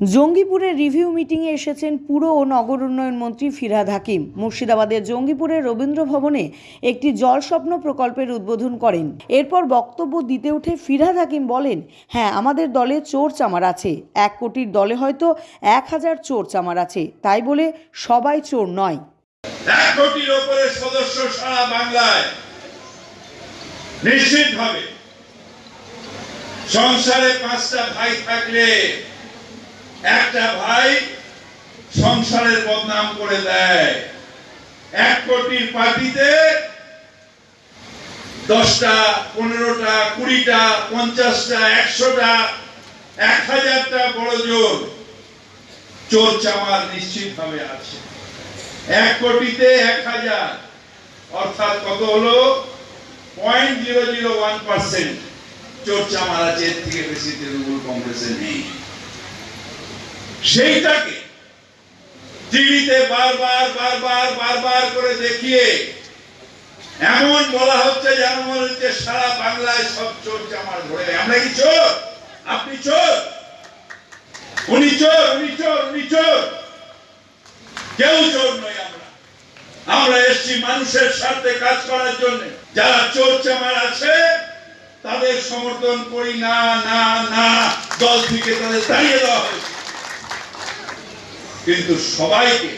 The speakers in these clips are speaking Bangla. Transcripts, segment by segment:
জঙ্গিপুরের রিভিউ মিটিংয়ে এসেছেন পুর ও নগর উন্নয়ন মন্ত্রী ফিরহাদ হাকিম। মুর্শিদাবাদের জঙ্গিপুরের রবীন্দ্র ভবনে একটি জলস্বপ্ন প্রকল্পের উদ্বোধন করেন। এরপর বক্তব্য দিতে উঠে ফিরহাদ হাকিম বলেন হ্যাঁ আমাদের দলে চোর চামার আছে। এক কোটির দলে হয়তো এক হাজার চোর চামার আছে। তাই বলে সবাই চোর নয়। কোটির নিশ্চিতভাবে সংসারে পাঁচটা ভাই থাকলে একটা ভাই সংসারের বদনাম করে দেয়। এক কোটির পার্টিতে দশটা, পনেরোটা, কুড়িটা, পঞ্চাশটা, একশোটা, এক হাজারটা বড় জোর চোর চামার নিশ্চিতভাবে আছে। এক কোটিতে এক হাজার, অর্থাৎ কত হলো? Point zero zero one percent চর্চা আছে, এর থেকে বেশি তৃণমূল কংগ্রেসে নেই। সেইটাকে টিভিতে বারবার বারবার বারবার করে দেখিয়ে এমন বলা হচ্ছে যেন মনে হচ্ছে সারা বাংলায় সব চোর চামার ঘুরে আমরা কি চোর? আপনি চোর? উনি চোর উনি চোর উনি চোর। কেউ চোর নই আমরা। আমরা এসছি মানুষের স্বার্থে কাজ করার জন্য। যারা চোর চামার আছে, তাদের সমর্থন করি না না না। দল থেকে তাদের তাড়িয়ে দেওয়া হয়েছে। কিন্তু সবাইকে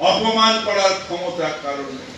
অপমান করার ক্ষমতা কারণে